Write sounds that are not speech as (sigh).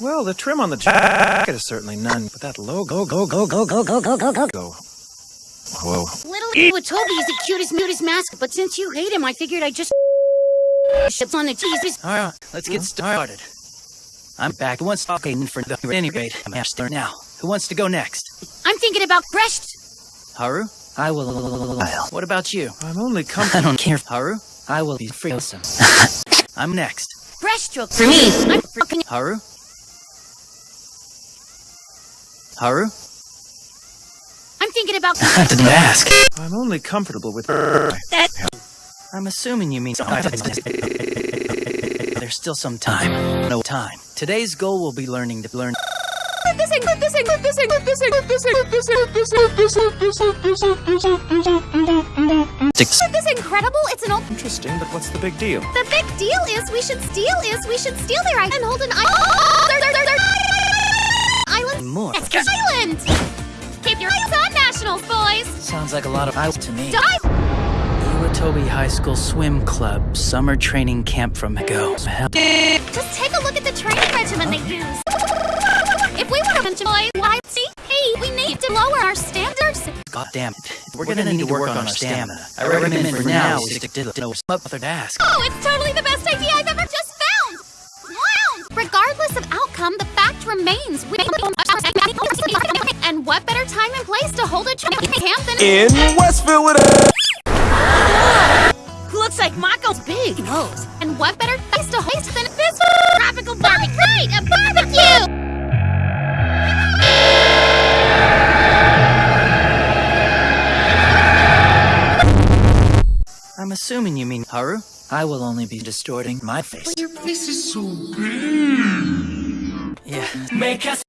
Well, the trim on the jacket is certainly none, but that logo, go, go, go, go, go, go, go, go, go. Whoa. Little Toby is the cutest, cutest mask, but since you hate him, I figured I'd just ships on the Jesus. All right, let's get started. I'm back. Who wants to talk for the at any rate? I'm master now. Who wants to go next? I'm thinking about fresh. Haru? I will. What about you? I'm only (laughs) I comfortable. don't care. Haru? I will be freesome. (laughs) I'm next. Breaststroke for me. I'm freaking. Haru? Haru? I'm thinking about. I didn't ask. I'm only comfortable with. That. I'm assuming you mean. There's still some time. No time. Today's goal will be learning to learn. Six. This incredible? It's an old. Interesting, but what's the big deal? The big deal is we should steal is we should steal their eye and hold an eye. Island. Keep your eyes on nationals, boys. Sounds like a lot of eyes to me. Dive. Iwatobi High School Swim Club Summer Training Camp from Go. Just take a look at the training regimen they use. If we want to see? Hey, we need to lower our standards. God damn it. We're gonna need to work on our stamina. I recommend for now stick to the no other task. Oh, it's totally the best idea I've ever just found! Wow! Regardless of outcome, the fact remains we and what better time and place to hold a training (laughs) camp than In Westville with a. Looks like Mako's big nose. and what better place to host than this tropical barbecue? Right, a barbecue! I'm assuming you mean Haru. I will only be distorting my face. Your face is so big. Yeah. Make us